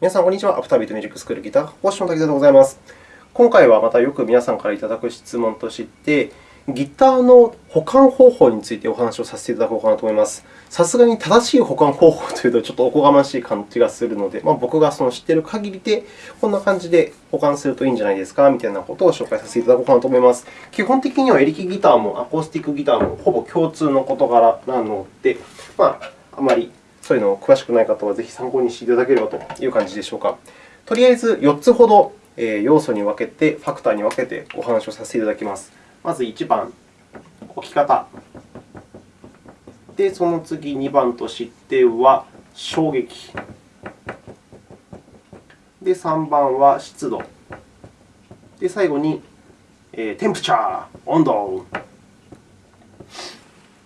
皆さん、こんにちは。アフタービートミュージックスクールギター講師の滝沢でございます。今回はまたよく皆さんからいただく質問として、ギターの保管方法についてお話をさせていただこうかなと思います。さすがに正しい保管方法というと、ちょっとおこがましい感じがするので、まあ、僕がその知っている限りで、こんな感じで保管するといいんじゃないですかみたいなことを紹介させていただこうかなと思います。基本的にはエレキギターもアコースティックギターもほぼ共通の事柄なので、まあ、あまりそういうのを詳しくない方はぜひ参考にしていただければという感じでしょうか。とりあえず4つほど要素に分けて、ファクターに分けてお話をさせていただきます。まず1番、置き方。で、その次2番としては衝撃。で、3番は湿度。で、最後に、えー、テンプチャー、温度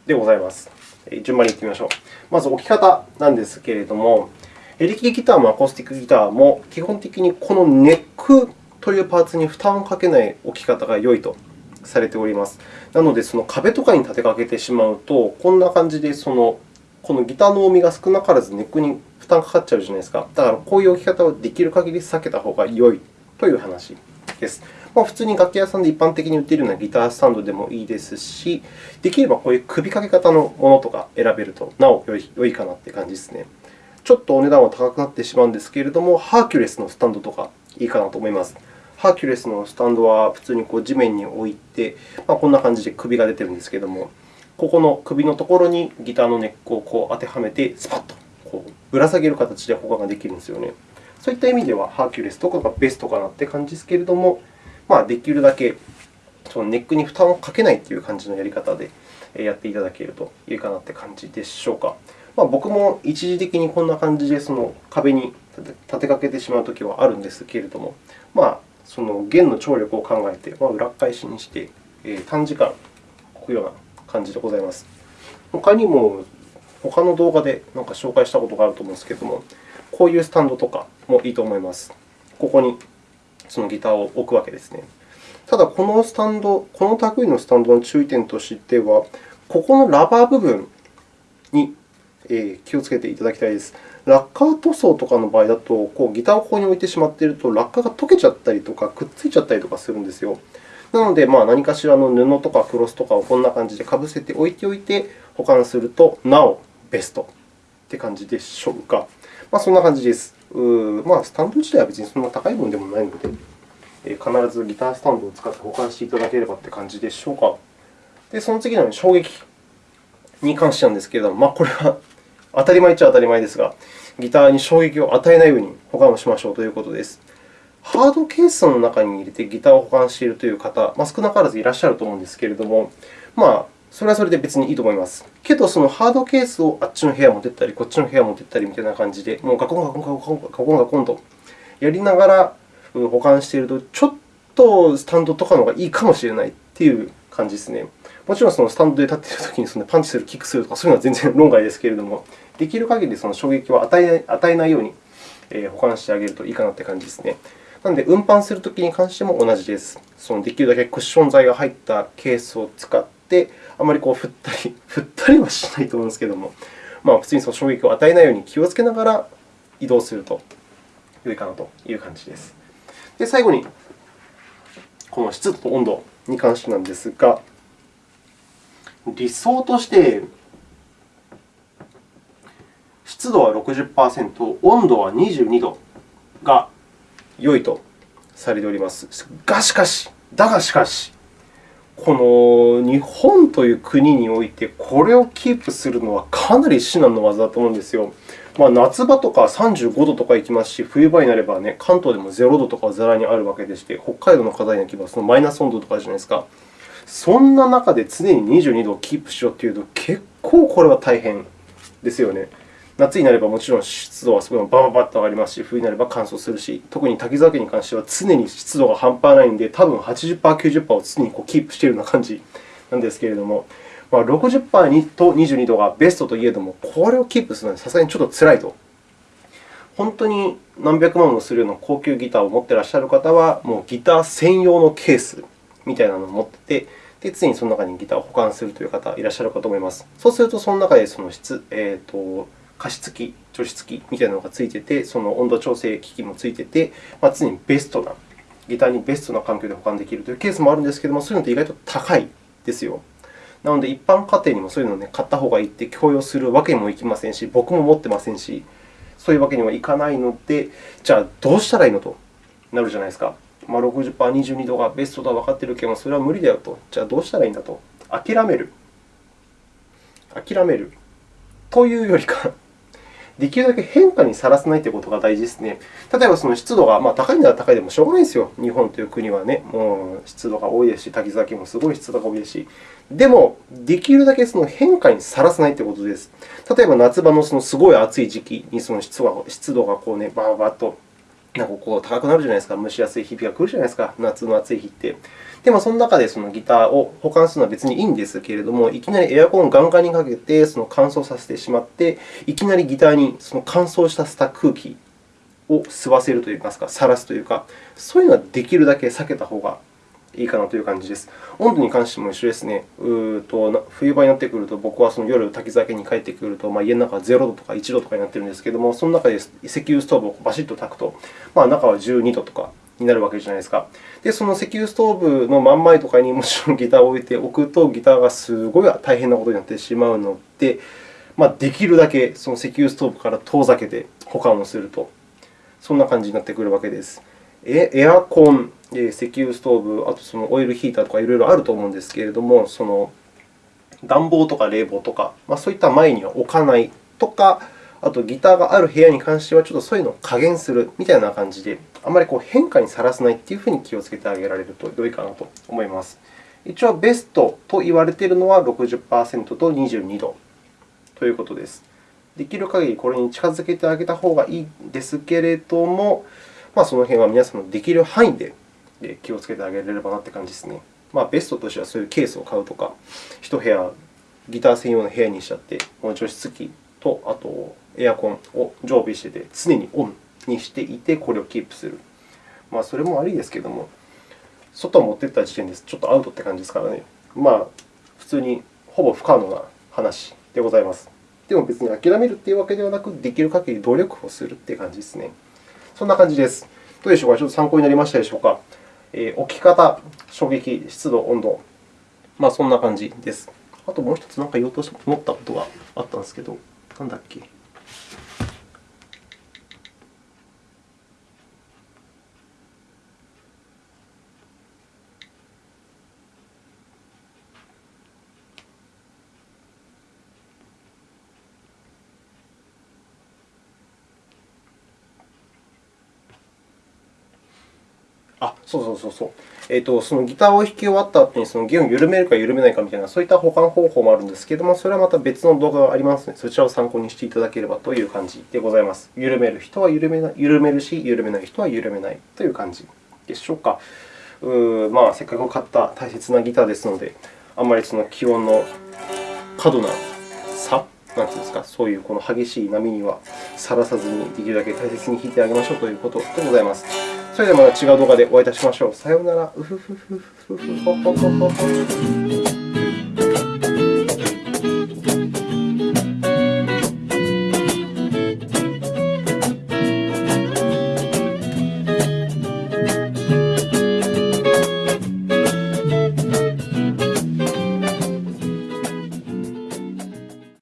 でございます。順番にいってみましょう。まず置き方なんですけれども、エレキギターもアコースティックギターも基本的にこのネックというパーツに負担をかけない置き方が良いとされております。なので、その壁とかに立てかけてしまうと、こんな感じでそのこのギターの重みが少なからずネックに負担がかかっちゃうじゃないですか。だから、こういう置き方はできる限り避けた方が良いという話です。まあ、普通に楽器屋さんで一般的に売っているようなギタースタンドでもいいですし、できればこういう首掛け方のものとか選べるとなお良いかなという感じですね。ちょっとお値段は高くなってしまうんですけれども、ハーキュレスのスタンドとかいいかなと思います。ハーキュレスのスタンドは普通にこう地面に置いて、まあ、こんな感じで首が出ているんですけれども、ここの首のところにギターのネックをこう当てはめて、スパッとこうぶら下げる形で保管ができるんですよね。そういった意味では、ハーキュレスとかがベストかなという感じですけれども、まあ、できるだけそのネックに負担をかけないという感じのやり方でやっていただけるといいかなという感じでしょうか。まあ、僕も一時的にこんな感じでその壁に立てかけてしまうときはあるんですけれども、まあ、その弦の張力を考えて、まあ、裏返しにして、えー、短時間置くような感じでございます。他にも、他の動画でなんか紹介したことがあると思うんですけれども、こういうスタンドとかもいいと思います。ここにそのギターを置くわけですね。ただ、このスタンド、この類のスタンドの注意点としては、ここのラバー部分に気をつけていただきたいです。ラッカー塗装とかの場合だと、こうギターをここに置いてしまっていると、ラッカーが溶けちゃったりとか、くっついちゃったりとかするんですよ。なので、まあ、何かしらの布とかクロスとかをこんな感じでかぶせて置いておいて保管すると、なおベストという感じでしょうか。まあ、そんな感じです。まあ、スタンド自体は別にそんな高いものでもないので、必ずギタースタンドを使って保管していただければという感じでしょうか。で、その次の衝撃に関してなんですけれども、まあ、これは当たり前っちゃ当たり前ですが、ギターに衝撃を与えないように保管をしましょうということです。ハードケースの中に入れてギターを保管しているという方、まあ、少なからずいらっしゃると思うんですけれども、まあ、それはそれで別にいいと思います。けど、そのハードケースをあっちの部屋持ってったり、こっちの部屋持ってったりみたいな感じで、もうガコンガコンガコンガコンガコンとやりながら保管していると、ちょっとスタンドとかの方がいいかもしれないという感じですね。もちろんそのスタンドで立っているときにそのパンチする、キックするとか、そういうのは全然論外ですけれども、できる限りその衝撃を与え与えないように保管してあげるといいかなという感じですね。なので、運搬するときに関しても同じです。そのできるだけクッション材が入ったケースを使って、あまりこう振ったり、振ったりはしないと思うんですけれども、まあ、普通にその衝撃を与えないように気をつけながら移動すると良いかなという感じです。で、最後に、この湿度と温度に関してなんですが、理想として湿度は60%、温度は22度が良いとされております。がしかし、だがしかし、この日本という国において、これをキープするのはかなり至難の業だと思うんですよ。まあ、夏場とか35度とか行きますし、冬場になれば、ね、関東でも0度とかざらにあるわけでして、北海道の方に行けばそのマイナス温度とかじゃないですか。そんな中で常に22度をキープしようというと、結構これは大変ですよね。夏になればもちろん湿度はすごいバババッと上がりますし、冬になれば乾燥するし、特に滝沢家に関しては常に湿度が半端ないので、多分80%、90%を常にこうキープしているような感じなんですけれども、まあ、60%と22度がベストといえども、これをキープするのはさすがにちょっとつらいと。本当に何百万もするような高級ギターを持っていらっしゃる方は、もうギター専用のケースみたいなのを持ってて、で常にその中にギターを保管するという方いらっしゃるかと思います。そうすると、その中でその質、えーと加湿器、除湿器みたいなのがついてて、その温度調整機器もついてて、まあ、常にベストな、ギターにベストな環境で保管できるというケースもあるんですけれども、そういうのって意外と高いですよ。なので、一般家庭にもそういうのを、ね、買った方がいいって強要するわけにもいきませんし、僕も持ってませんし、そういうわけにはいかないので、じゃあどうしたらいいのとなるじゃないですか。まあ、60%、22度がベストだとは分かっているけど、それは無理だよと。じゃあどうしたらいいんだと。諦める。諦める。というよりか、できるだけ変化にさらさないということが大事ですね。例えば、その湿度が、まあ、高いなら高いでもしょうがないですよ。日本という国はね、もう湿度が多いですし、滝崎もすごい湿度が多いですし。でも、できるだけその変化にさらさないということです。例えば、夏場のそのすごい暑い時期にその湿度が湿度がこう、ね、バーバーとなんかこう高くなるじゃないですか。蒸し暑い日々が来るじゃないですか。夏の暑い日って。でも、その中でそのギターを保管するのは別にいいんですけれども、いきなりエアコンをガンガンにかけてその乾燥させてしまって、いきなりギターにその乾燥したた空気を吸わせるといいますか、さらすというか、そういうのはできるだけ避けた方がいいかなという感じです。温度に関しても一緒ですね。うと冬場になってくると、僕はその夜、滝酒に帰ってくると、まあ、家の中は0度とか1度とかになっているんですけれども、その中で石油ストーブをバシッと炊くと、まあ、中は12度とかになるわけじゃないですか。で、その石油ストーブの真ん前とかにもちろんギターを置いておくと、ギターがすごい大変なことになってしまうので、まあ、できるだけその石油ストーブから遠ざけて保管をすると、そんな感じになってくるわけです。エアコン、石油ストーブ、あとそのオイルヒーターとかいろいろあると思うんですけれども、その暖房とか冷房とか、まあ、そういった前には置かないとか、あとギターがある部屋に関しては、ちょっとそういうのを加減するみたいな感じで、あまりこう変化にさらさないというふうに気をつけてあげられると良いかなと思います。一応、ベストと言われているのは60%と22度ということです。できる限りこれに近づけてあげた方がいいですけれども、まあ、その辺は皆さんのできる範囲で気をつけてあげれればなという感じですね。まあ、ベストとしてはそういうケースを買うとか、1部屋、ギター専用の部屋にしちゃって、この除湿機とあとエアコンを常備してて、常にオンにしていて、これをキープする。まあ、それも悪いですけれども、外を持っていった時点でちょっとアウトって感じですからね。まあ、普通にほぼ不可能な話でございます。でも別に諦めるというわけではなく、できる限り努力をするという感じですね。そんな感じです。どうでしょうか？ちょっと参考になりましたでしょうか？えー、置き方、衝撃、湿度、温度、まあ、そんな感じです。あともう一つ何か言おうと思ったことがあったんですけど、なんだっけ？あ、そうそうそうそう。えーと、そのギターを弾き終わった後にその弦を緩めるか緩めないかみたいな、そういった保管方法もあるんですけれども、それはまた別の動画がありますので、そちらを参考にしていただければという感じでございます。緩める人は緩めな緩めるし、緩めない人は緩めないという感じでしょうか。うまあ、せっかく買った大切なギターですので、あんまりその気温の過度な差なんていうんですか、そういうこの激しい波にはさらさずに、できるだけ大切に弾いてあげましょうということでございます。それではまた違う動画でお会いいたしましょう。さようなら。